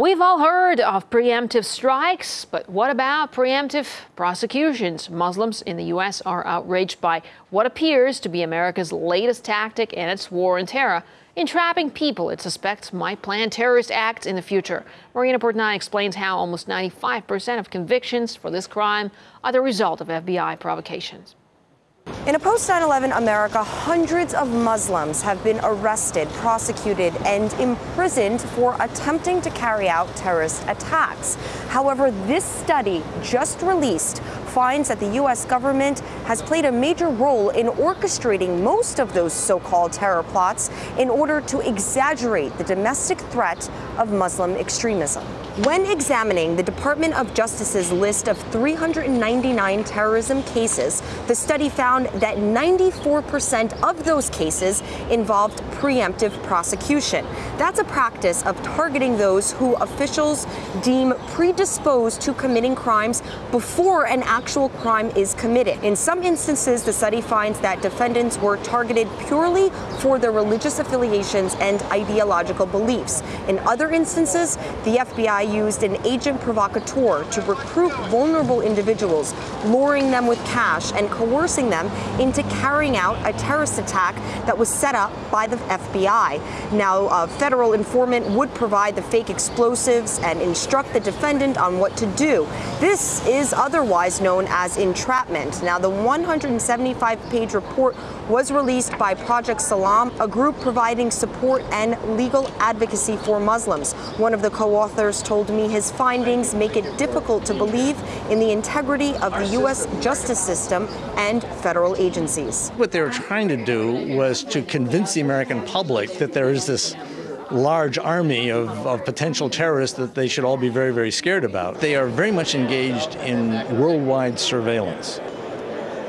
We've all heard of preemptive strikes, but what about preemptive prosecutions? Muslims in the U.S. are outraged by what appears to be America's latest tactic in its war on terror, entrapping people it suspects might plan terrorist acts in the future. Marina Portnaya explains how almost 95% of convictions for this crime are the result of FBI provocations. In a post 9 11 America, hundreds of Muslims have been arrested, prosecuted, and imprisoned for attempting to carry out terrorist attacks. However, this study just released finds that the U.S. government has played a major role in orchestrating most of those so called terror plots in order to exaggerate the domestic threat of Muslim extremism. When examining the Department of Justice's list of 399 terrorism cases, the study found that 94% of those cases involved preemptive prosecution. That's a practice of targeting those who officials deem predisposed to committing crimes before an actual crime is committed. In some instances, the study finds that defendants were targeted purely for their religious affiliations and ideological beliefs. In other instances, the FBI used an agent provocateur to recruit vulnerable individuals, luring them with cash and coercing them into carrying out a terrorist attack that was set up by the FBI. Now, a federal informant would provide the fake explosives and instruct the defendant on what to do. This is otherwise known as entrapment. Now, the 175-page report was released by Project Salam, a group providing support and legal advocacy for Muslims. One of the co-authors told me his findings make it difficult to believe in the integrity of the U.S. justice system and federal agencies. What they were trying to do was to convince the American public that there is this large army of, of, potential terrorists that they should all be very, very scared about. They are very much engaged in worldwide surveillance.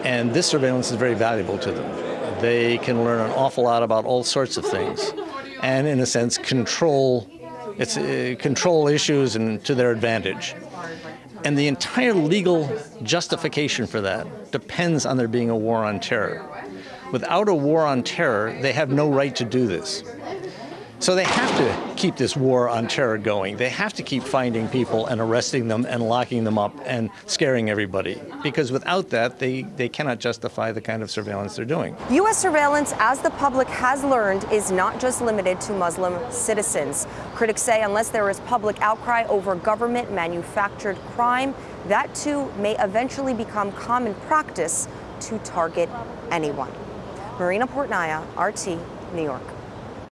And this surveillance is very valuable to them. They can learn an awful lot about all sorts of things and, in a sense, control, it's, uh, control issues and to their advantage. And the entire legal justification for that depends on there being a war on terror. Without a war on terror, they have no right to do this. So they have to keep this war on terror going. They have to keep finding people and arresting them and locking them up and scaring everybody. Because without that, they, they cannot justify the kind of surveillance they're doing. U.S. surveillance, as the public has learned, is not just limited to Muslim citizens. Critics say unless there is public outcry over government manufactured crime, that too may eventually become common practice to target anyone. Marina Portnaya, RT, New York.